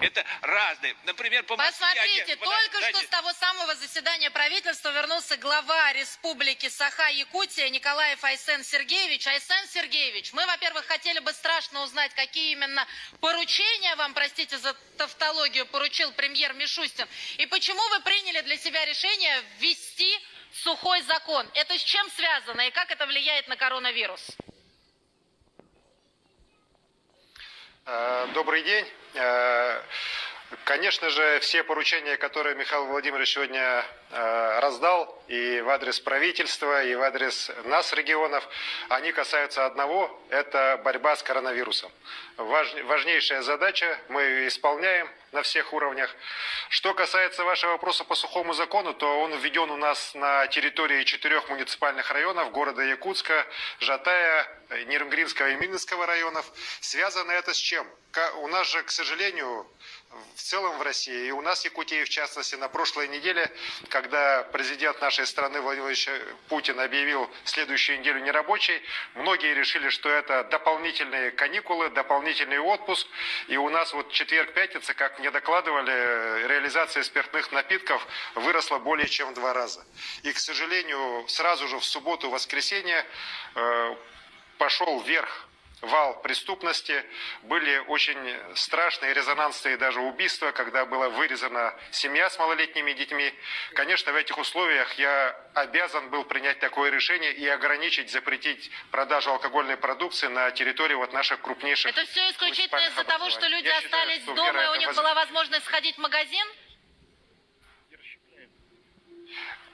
Это разные. Например, по Москве... Посмотрите, один- только подождите. что с того самого заседания правительства вернулся глава Республики Саха-Якутия Николаев Айсен Сергеевич. Айсен Сергеевич, мы, во-первых, хотели бы страшно узнать, какие именно поручения вам, простите за тавтологию, поручил премьер Мишустин. И почему вы приняли для себя решение ввести сухой закон? Это с чем связано и как это влияет на коронавирус? Добрый день. Э, Конечно же, все поручения, которые Михаил Владимирович сегодня э, раздал и в адрес правительства, и в адрес нас, регионов, они касаются одного – это борьба с коронавирусом. Важ- важнейшая задача, мы ее исполняем на всех уровнях. Что касается вашего вопроса по сухому закону, то он введен у нас на территории четырех муниципальных районов города Якутска, Жатая, Нернгринского и Минского районов. Связано это с чем? У нас же, к сожалению, в целом в России, и у нас в Якутии, в частности, на прошлой неделе, когда президент нашей страны Владимир Путин объявил следующую неделю нерабочей, многие решили, что это дополнительные каникулы, дополнительный отпуск, и у нас вот четверг-пятница, как мне докладывали, реализация спиртных напитков выросла более чем в два раза. И, к сожалению, сразу же в субботу-воскресенье э, пошел вверх вал преступности, были очень страшные резонансные даже убийства, когда была вырезана семья с малолетними детьми. Конечно, в этих условиях я обязан был принять такое решение и ограничить, запретить продажу алкогольной продукции на территории вот наших крупнейших Это все исключительно из-за того, что люди Я считаю, остались что дома, и у них воз- была возможность сходить в магазин?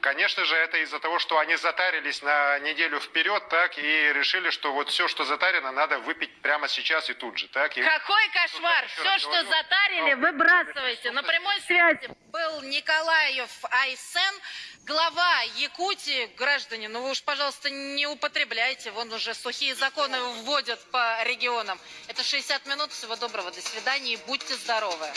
Конечно же, это из-за того, что они затарились на неделю вперед, так, и решили, что вот все, что затарено, надо выпить прямо сейчас и тут же, так. И... Какой кошмар! Все, раз что говорю, затарили, ну, выбрасывайте. На прямой связи был Николаев Айсен, глава Якутии. Граждане, ну вы уж, пожалуйста, не употребляйте. Вон уже сухие законы вводят по регионам. Это 60 минут. Всего доброго. До свидания и будьте здоровы.